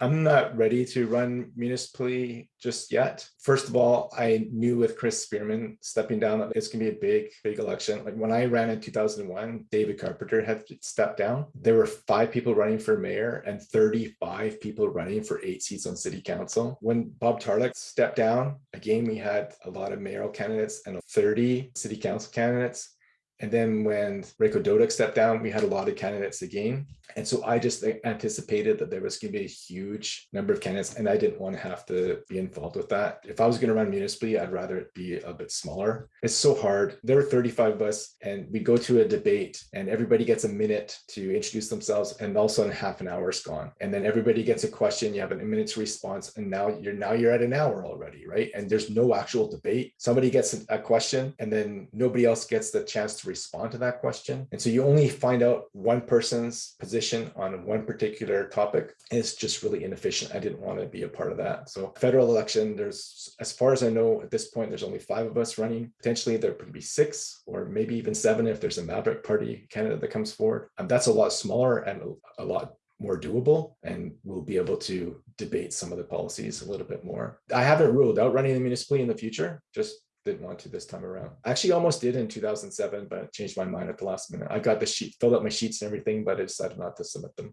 I'm not ready to run municipally just yet. First of all, I knew with Chris Spearman stepping down that it's gonna be a big, big election. Like when I ran in 2001, David Carpenter had stepped down. There were five people running for mayor and 35 people running for eight seats on city council. When Bob Tarleck stepped down, again, we had a lot of mayoral candidates and 30 city council candidates. And then when Rajko Dodic stepped down, we had a lot of candidates again. And so I just anticipated that there was going to be a huge number of candidates and I didn't want to have to be involved with that. If I was going to run municipally, I'd rather it be a bit smaller. It's so hard. There are 35 of us and we go to a debate and everybody gets a minute to introduce themselves and all of a sudden half an hour is gone. And then everybody gets a question, you have a minute's response and now you're now you're at an hour already, right? And there's no actual debate. Somebody gets a question and then nobody else gets the chance to respond to that question. And so you only find out one person's position on one particular topic. And it's just really inefficient. I didn't want to be a part of that. So federal election, there's, as far as I know, at this point, there's only five of us running. Potentially there could be six or maybe even seven if there's a Maverick Party candidate that comes forward. And that's a lot smaller and a lot more doable and we'll be able to debate some of the policies a little bit more. I haven't ruled out running the municipally in the future, just didn't want to this time around. I actually almost did in 2007, but changed my mind at the last minute. I got the sheet, filled out my sheets and everything, but I decided not to submit them.